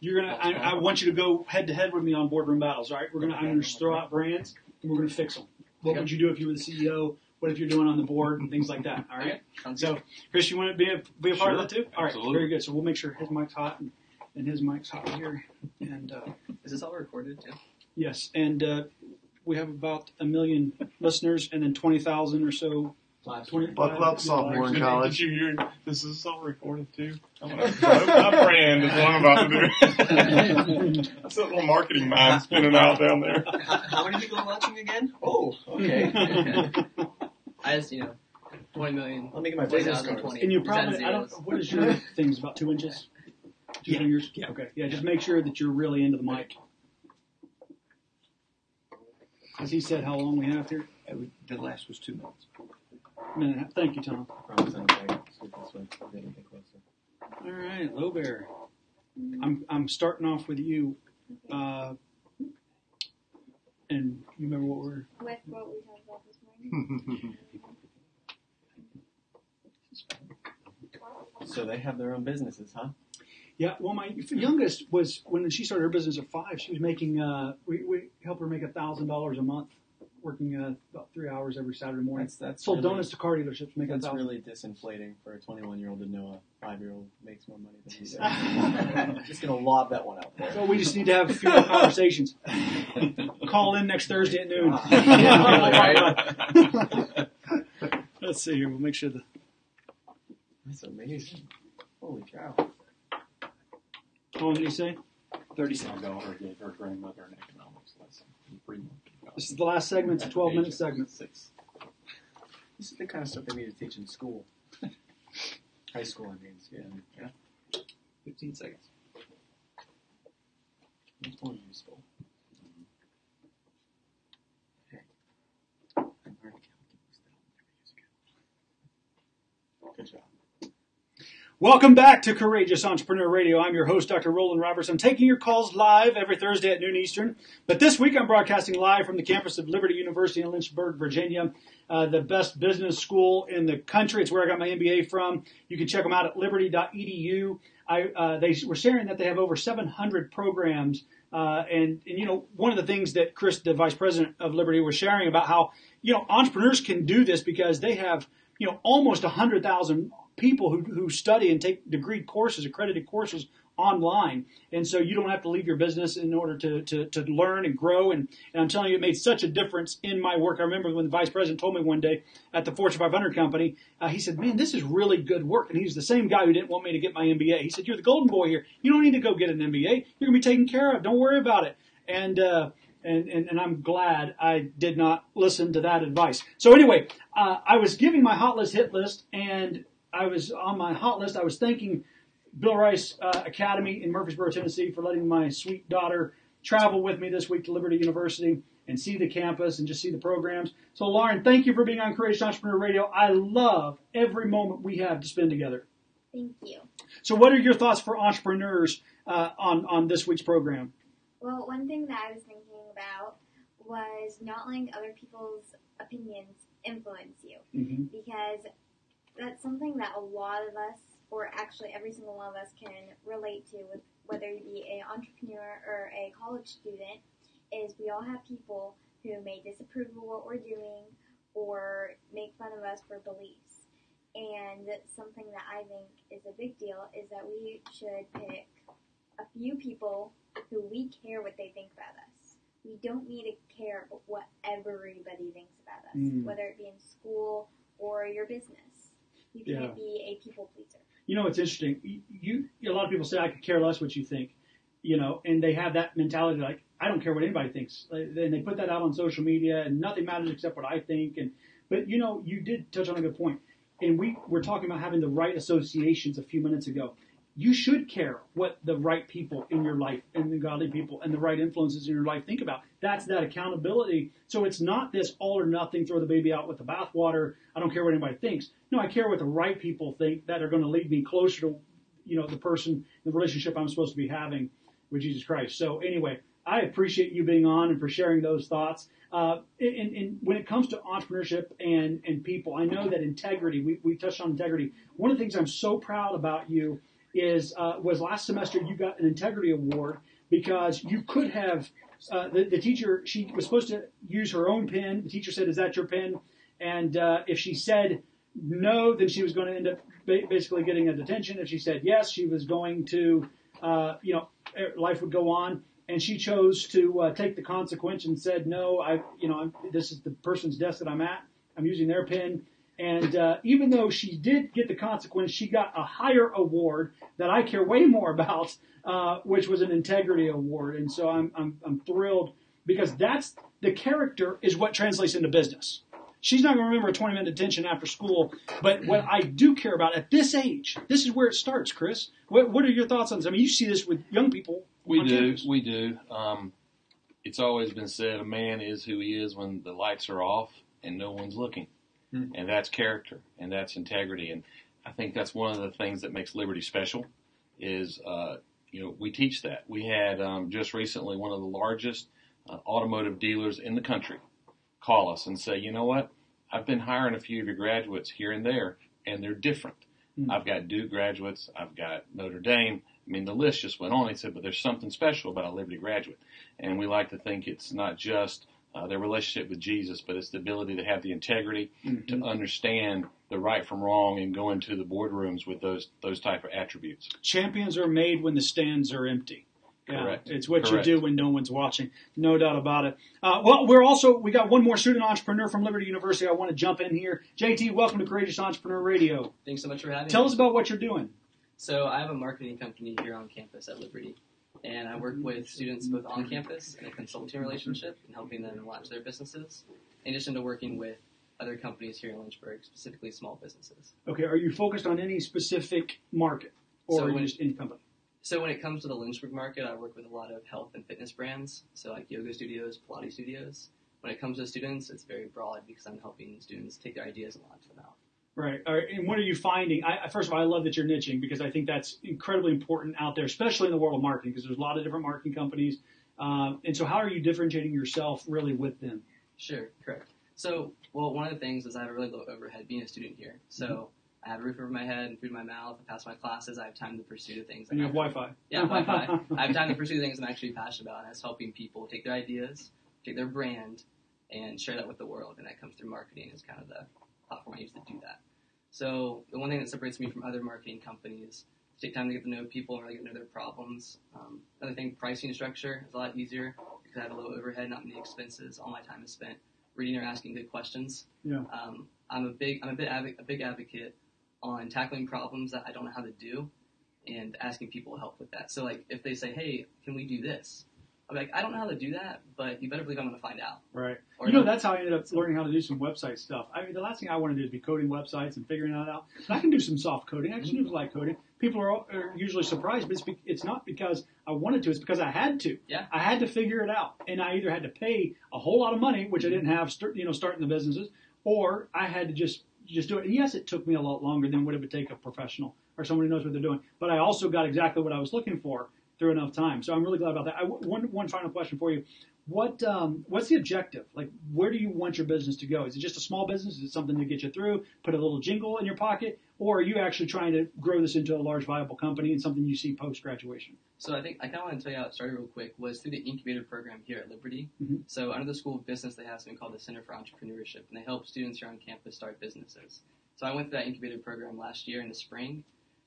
you're gonna. I, I want you to go head to head with me on boardroom battles. All right, we're gonna. I'm gonna throw out brands and we're gonna fix them. What would you do if you were the CEO? What if you're doing on the board and things like that. All right. Sounds So, Chris, you want to be a, be a part of that too? All right. absolutely. Very good. So we'll make sure his mic's hot and, and his mic's hot here. And uh, Is this all recorded too? yes, and uh, we have about a million listeners, and then twenty thousand or so. Live 20, Buckle up, sophomore in Did college. you hear? This is all recorded too. I'm gonna blow my brand is what I'm about to do. That's that little marketing mind spinning out down there. How, how many people are watching again? Oh, okay. I just, you know, 20 million. Let me get my business card. 2020. And you Is probably, I don't. What is your things about two inches? Two Yeah. fingers. Yeah. Okay. Yeah. Just make sure that you're really into the mic. Has he said how long we have here? We- The last was two minutes. Minute. and a half. Thank you, Tom. Promise I'm okay. Scoot this way. We're getting a bit closer. All right, Low Bear. I'm I'm starting off with you. Uh, and you remember what we're With what we talked about this morning. So they have their own businesses, huh? Yeah, well, my youngest was when she started her business at five. She was making uh, we we helped her make a thousand dollars a month, working uh, about three hours every Saturday morning. That's that's Sold really, donuts to car dealerships, making a That's really disinflating for a 21 year old to know a five year old makes more money than he does. Just gonna lob that one out there. So we just need to have a few more conversations. Call in next Thursday at noon. Let's see here. We'll make sure the That's amazing. Holy cow. how long did he say? Thirty my daughter gave her grandmother an economics lesson. Pretty much. This is the last segment. It's a twelve minute segment. Six. This is the kind of stuff they need to teach in school. High school, I mean. Yeah. yeah. 15 seconds. It's more useful. Hey. I'm hard to calculus that I'll never use again. Good job. Welcome back to Courageous Entrepreneur Radio. I'm your host, Dr. Roland Roberts. I'm taking your calls live every Thursday at noon Eastern. But this week I'm broadcasting live from the campus of Liberty University in Lynchburg, Virginia, uh, the best business school in the country. It's where I got my MBA from. You can check them out at liberty.edu. I, uh, they were sharing that they have over 700 programs. Uh, and, and, you know, one of the things that Chris, the vice president of Liberty, was sharing about how, you know, entrepreneurs can do this because they have, you know, almost 100,000 people who, who study and take degree courses, accredited courses online. And so you don't have to leave your business in order to, to, to learn and grow. And, and I'm telling you, it made such a difference in my work. I remember when the vice president told me one day at the Fortune 500 company, uh, he said, man, this is really good work. And he's the same guy who didn't want me to get my MBA. He said, you're the golden boy here. You don't need to go get an MBA. You're going to be taken care of. Don't worry about it. And, uh, and, and, and I'm glad I did not listen to that advice. So anyway, uh, I was giving my hot list hit list and I was on my hot list. I was thanking Bill Rice uh, Academy in Murfreesboro, Tennessee, for letting my sweet daughter travel with me this week to Liberty University and see the campus and just see the programs. So, Lauren, thank you for being on Courageous Entrepreneur Radio. I love every moment we have to spend together. Thank you. So, what are your thoughts for entrepreneurs uh, on on this week's program? Well, one thing that I was thinking about was not letting other people's opinions influence you Mm-hmm. because that's something that a lot of us, or actually every single one of us, can relate to with whether you be an entrepreneur or a college student. Is we all have people who may disapprove of what we're doing or make fun of us for beliefs. And something that I think is a big deal is that we should pick a few people who we care what they think about us. We don't need to care what everybody thinks about us, Mm. whether it be in school or your business. You Yeah. can't be a people pleaser. You know, it's interesting. You, you a lot of people say I could care less what you think, you know, and they have that mentality like I don't care what anybody thinks. And they put that out on social media, and nothing matters except what I think. And but you know, you did touch on a good point, and we were talking about having the right associations a few minutes ago. You should care what the right people in your life and the godly people and the right influences in your life think about. That's that accountability. So it's not this all or nothing, throw the baby out with the bathwater. I don't care what anybody thinks. No, I care what the right people think that are going to lead me closer to, you know, the person, the relationship I'm supposed to be having with Jesus Christ. So anyway, I appreciate you being on and for sharing those thoughts. Uh, and, and when it comes to entrepreneurship and, and people, I know that integrity, we, we touched on integrity. One of the things I'm so proud about you is, uh, was last semester you got an integrity award because you could have, uh, the, the teacher, she was supposed to use her own pen. The teacher said, is that your pen? And uh, if she said no, then she was going to end up ba- basically getting a detention. If she said yes, she was going to, uh, you know, er- life would go on. And she chose to uh, take the consequence and said, no, I, you know, I'm, this is the person's desk that I'm at. I'm using their pin. And uh, even though she did get the consequence, she got a higher award that I care way more about, uh, which was an integrity award. And so I'm, I'm, I'm thrilled because that's the character is what translates into business. She's not going to remember a 20 minute detention after school, but what I do care about at this age, this is where it starts, Chris. What, what are your thoughts on this? I mean, you see this with young people. We do, campus. we do. Um, it's always been said a man is who he is when the lights are off and no one's looking, and that's character and that's integrity. And I think that's one of the things that makes Liberty special. Is uh, you know we teach that. We had um, just recently one of the largest uh, automotive dealers in the country call us and say, you know what, I've been hiring a few of your graduates here and there, and they're different. I've got Duke graduates, I've got Notre Dame. I mean, the list just went on. He said, but there's something special about a Liberty graduate. And we like to think it's not just uh, their relationship with Jesus, but it's the ability to have the integrity to understand the right from wrong and go into the boardrooms with those those type of attributes. Champions are made when the stands are empty. Yeah, Correct. It's what Correct. you do when no one's watching. No doubt about it. Uh, well, we're also, we got one more student entrepreneur from Liberty University. I want to jump in here. JT, welcome to Courageous Entrepreneur Radio. Thanks so much for having Tell me. Tell us about what you're doing. So I have a marketing company here on campus at Liberty, and I work with students both on campus in a consulting relationship and helping them launch their businesses, in addition to working with other companies here in Lynchburg, specifically small businesses. Okay, are you focused on any specific market or So when- just any company? So when it comes to the Lynchburg market, I work with a lot of health and fitness brands, so like yoga studios, Pilates studios. When it comes to students, it's very broad because I'm helping students take their ideas and launch them out. Right. All right. And what are you finding? I, first of all, I love that you're niching because I think that's incredibly important out there, especially in the world of marketing, because there's a lot of different marketing companies. Uh, and so, how are you differentiating yourself really with them? Sure, correct. So, well, one of the things is I have a really low overhead being a student here. So I have a roof over my head and food in my mouth. I pass my classes. I have time to pursue the things. And you have I'm- Wi-Fi. Yeah, Wi-Fi. I have time to pursue the things I'm actually passionate about, and that's helping people take their ideas, take their brand, and share that with the world. And that comes through marketing is kind of the platform I use to do that. So the one thing that separates me from other marketing companies is take time to get to know people and really get to know their problems. Um, another thing, pricing structure is a lot easier because I have a low overhead, not many expenses. All my time is spent reading or asking good questions. Yeah. Um, I'm a big, I'm a bit advo- a big advocate on tackling problems that I don't know how to do and asking people to help with that. So like if they say, "Hey, can we do this?" I'm like, "I don't know how to do that, but you better believe I'm going to find out." Right. Or you know, that's how I ended up learning how to do some website stuff. I mean, the last thing I want to do is be coding websites and figuring that out. But I can do some soft coding. I just do light coding. People are, are usually surprised, but it's, be, it's not because I wanted to. It's because I had to. Yeah. I had to figure it out, and I either had to pay a whole lot of money, which I didn't have, start, you know, starting the businesses, or I had to just just do it. And yes, it took me a lot longer than what it would take a professional or someone who knows what they're doing. But I also got exactly what I was looking for through enough time. So I'm really glad about that. I, one one final question for you. What um, what's the objective? Like, where do you want your business to go? Is it just a small business? Is it something to get you through? Put a little jingle in your pocket, or are you actually trying to grow this into a large, viable company and something you see post graduation? So I think I kind of want to tell you how it started real quick was through the incubator program here at Liberty. Mhm. So under the School of Business, they have something called the Center for Entrepreneurship, and they help students here on campus start businesses. So I went through that incubator program last year in the spring.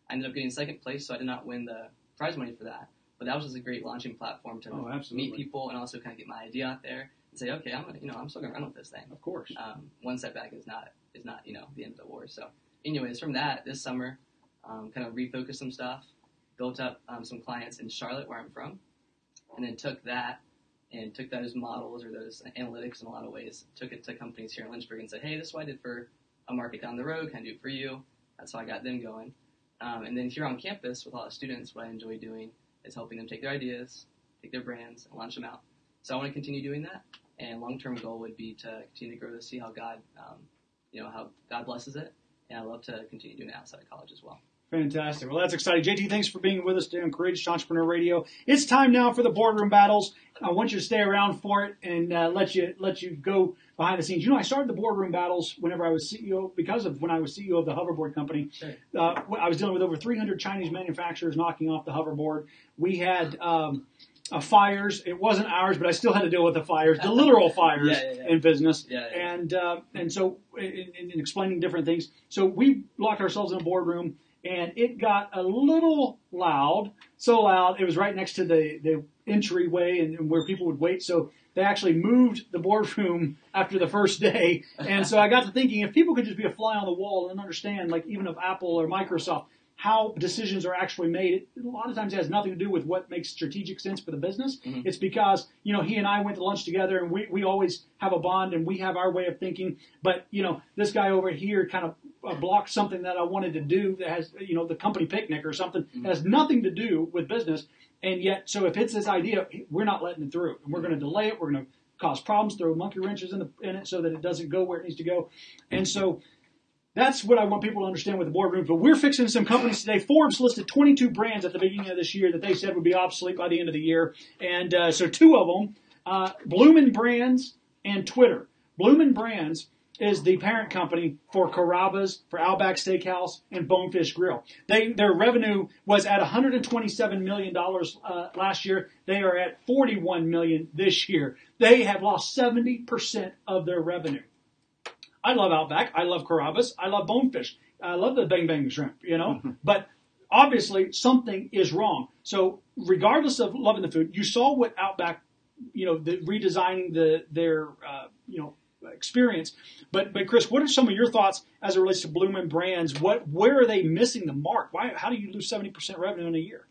I ended up getting second place, so I did not win the prize money for that. But that was just a great launching platform to Oh, meet people and also kind of get my idea out there and say, okay, I'm gonna, you know, I'm still gonna run with this thing. Of course. Um, one setback is not is not you know the end of the war. So, anyways, from that this summer, um, kind of refocused some stuff, built up um, some clients in Charlotte where I'm from, and then took that and took those models or those analytics in a lot of ways, took it to companies here in Lynchburg and said, hey, this is what I did for a market down the road. Can I do it for you? That's how I got them going. Um, and then here on campus with a lot of students, what I enjoy doing is helping them take their ideas, take their brands, and launch them out. So I want to continue doing that. And long-term goal would be to continue to grow to see how God, um, you know, how God blesses it. And I love to continue doing it outside of college as well. Fantastic. Well, that's exciting. JT, thanks for being with us today on Courageous Entrepreneur Radio. It's time now for the boardroom battles. I want you to stay around for it and uh, let you let you go behind the scenes. You know, I started the boardroom battles whenever I was CEO because of when I was CEO of the hoverboard company. Sure. Uh, I was dealing with over 300 Chinese manufacturers knocking off the hoverboard. We had um, uh, fires. It wasn't ours, but I still had to deal with the fires, the literal fires Yeah, yeah, yeah. in business. And uh, and so in in explaining different things, so we locked ourselves in a boardroom, and it got a little loud, so loud it was right next to the the entryway and, and where people would wait. So they actually moved the boardroom after the first day, and so I got to thinking if people could just be a fly on the wall and understand, like even of Apple or Microsoft. How decisions are actually made. It, a lot of times it has nothing to do with what makes strategic sense for the business. It's because, you know, he and I went to lunch together and we, we always have a bond and we have our way of thinking. But, you know, this guy over here kind of uh, blocked something that I wanted to do that has, you know, the company picnic or something that has nothing to do with business. And yet, so if it's this idea, we're not letting it through and we're going to delay it. We're going to cause problems, throw monkey wrenches in, the, in it so that it doesn't go where it needs to go. And so that's what I want people to understand with the boardrooms. But we're fixing some companies today. Forbes listed 22 brands at the beginning of this year that they said would be obsolete by the end of the year. And uh, so two of them, uh, Bloomin' Brands and Twitter. Bloomin' Brands is the parent company for Carrabba's, for Outback Steakhouse, and Bonefish Grill. They their revenue was at 127 million dollars uh, last year. They are at 41 million this year. They have lost 70 percent of their revenue. I love Outback. I love Carrabba's. I love Bonefish. I love the Bang Bang Shrimp, you know. but obviously something is wrong. So regardless of loving the food, you saw what Outback, you know, the redesigning the their uh, you know experience. But but Chris, what are some of your thoughts as it relates to Bloomin' Brands? What where are they missing the mark? Why how do you lose seventy percent revenue in a year?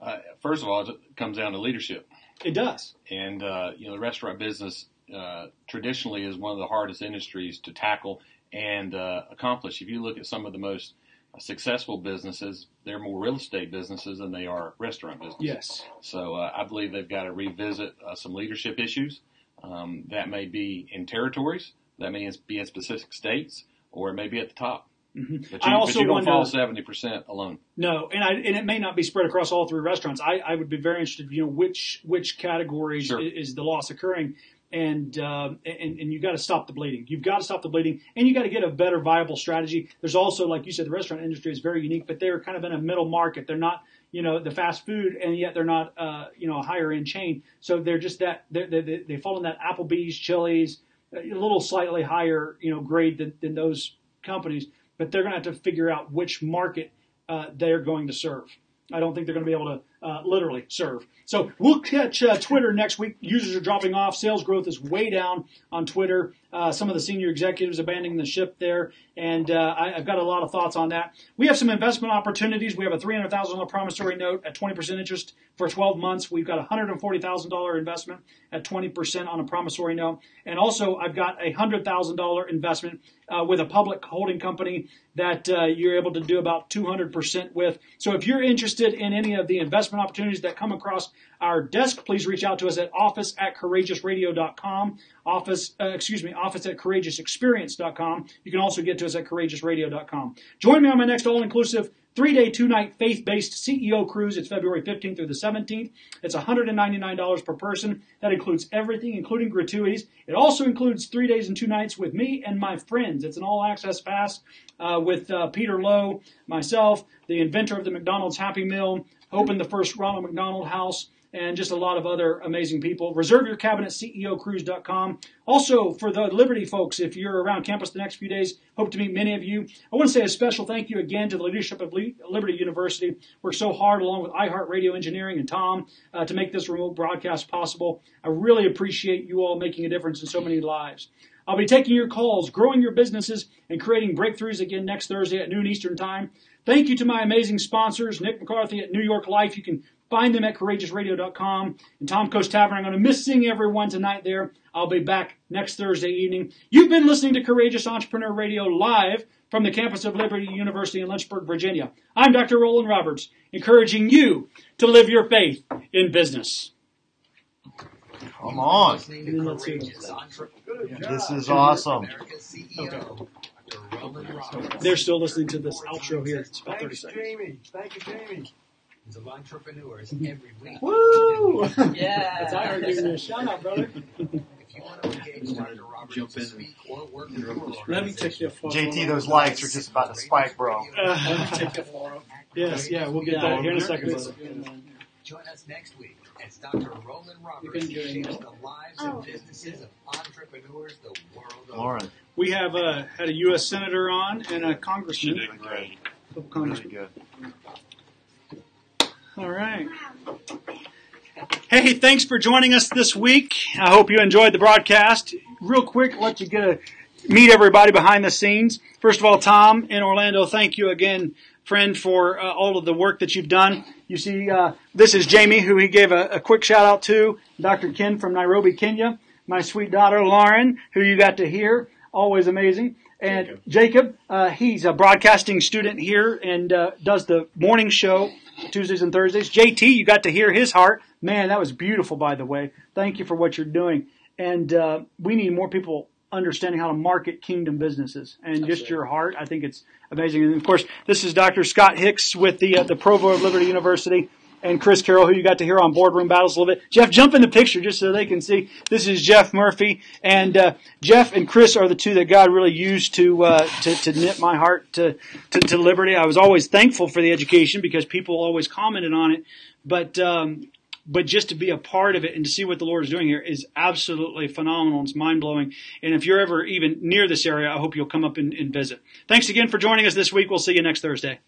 Uh, first of all, it comes down to leadership. It does. And, uh, you know, the restaurant business uh, traditionally is one of the hardest industries to tackle and uh, accomplish. If you look at some of the most successful businesses, they're more real estate businesses than they are restaurant businesses. Yes. So uh, I believe they've got to revisit uh, some leadership issues. Um, that may be in territories, that may be in specific states, or it may be at the top. Mhm. But you, I also but you don't wonder- fall seventy percent alone. No, and I and it may not be spread across all three restaurants. I, I would be very interested, you know, which which categories Sure. i- is the loss occurring, and um, and and you got to stop the bleeding. You've got to stop the bleeding, and you got to get a better viable strategy. There's also, like you said, the restaurant industry is very unique, but they're kind of in a middle market. They're not, you know, the fast food, and yet they're not, uh, you know, a higher end chain. So they're just that they they they fall in that Applebee's, Chili's, a little slightly higher, you know, grade than, than those companies. But they're going to have to figure out which market uh, they're going to serve. I don't think they're going to be able to uh, literally serve. So we'll catch uh, Twitter next week. Users are dropping off. Sales growth is way down on Twitter. Uh, some of the senior executives abandoning the ship there, and uh, I, I've got a lot of thoughts on that. We have some investment opportunities. We have a three hundred thousand dollar promissory note at twenty percent interest for twelve months. We've got a hundred and forty thousand dollar investment at twenty percent on a promissory note, and also I've got a hundred thousand dollar investment uh, with a public holding company that uh, you're able to do about 200% with. So if you're interested in any of the investment opportunities that come across our desk, please reach out to us at office at courageousradio.com. Office, uh, excuse me, office at courageousexperience.com. You can also get to us at courageousradio.com. Join me on my next all-inclusive three-day, two-night faith-based CEO cruise. It's February 15th through the 17th. It's $199 per person. That includes everything, including gratuities. It also includes three days and two nights with me and my friends. It's an all-access pass uh, with uh, Peter Lowe, myself, the inventor of the McDonald's Happy Meal, opened the first Ronald McDonald House, and just a lot of other amazing people. Reserve your cabin at CEOcruise.com. Also, for the Liberty folks, if you're around campus the next few days, hope to meet many of you. I want to say a special thank you again to the leadership of Liberty University. Worked so hard along with iHeartRadio Engineering and Tom uh, to make this remote broadcast possible. I really appreciate you all making a difference in so many lives. I'll be taking your calls, growing your businesses, and creating breakthroughs again next Thursday at noon Eastern Time. Thank you to my amazing sponsors, Nick McCarthy at New York Life. You can find them at courageousradio.com. And Tom Coast Tavern, I'm going to miss seeing everyone tonight there. I'll be back next Thursday evening. You've been listening to Courageous Entrepreneur Radio live from the campus of Liberty University in Lynchburg, Virginia. I'm Dr. Roland Roberts, encouraging you to live your faith in business. Come on. And then let's see. This is awesome. They're still listening to this outro here. It's about 30 Thanks, seconds. Jamie. Thank you, Jamie. of entrepreneurs every week. Woo! Yeah. That's I giving you a shout out, brother. If you want to engage Dr. Roberts to speak or work in your Let me take you a photo. JT, those likes are just about to spike, bro. Uh, take a photo. Yes, yeah, we'll get that here in a second. brother. Join us next week. as Dr. Roland Roberts doing shares the lives Oh. and businesses of entrepreneurs the world over. Lauren, We have uh, had a U.S. senator on and a She congressman. did great. Congressmen. very good. All right. Hey, thanks for joining us this week. I hope you enjoyed the broadcast. Real quick, let you get a meet everybody behind the scenes. First of all, Tom in Orlando, thank you again, friend, for uh, all of the work that you've done. You see, uh, this is Jamie, who he gave a, a quick shout out to. Dr. Ken from Nairobi, Kenya. My sweet daughter Lauren, who you got to hear, always amazing. And Jacob, uh, he's a broadcasting student here and uh, does the morning show Tuesdays and Thursdays. JT, you got to hear his heart. Man, that was beautiful, by the way. Thank you for what you're doing. And uh, we need more people understanding how to market kingdom businesses and just your heart. I think it's amazing. And of course, this is Dr. Scott Hicks with the uh, the Provost of Liberty University. And Chris Carroll, who you got to hear on Boardroom Battles a little bit. Jeff, jump in the picture just so they can see. This is Jeff Murphy, and uh, Jeff and Chris are the two that God really used to uh, to, to knit my heart to, to to liberty. I was always thankful for the education because people always commented on it, but um, but just to be a part of it and to see what the Lord is doing here is absolutely phenomenal. It's mind blowing. And if you're ever even near this area, I hope you'll come up and, and visit. Thanks again for joining us this week. We'll see you next Thursday.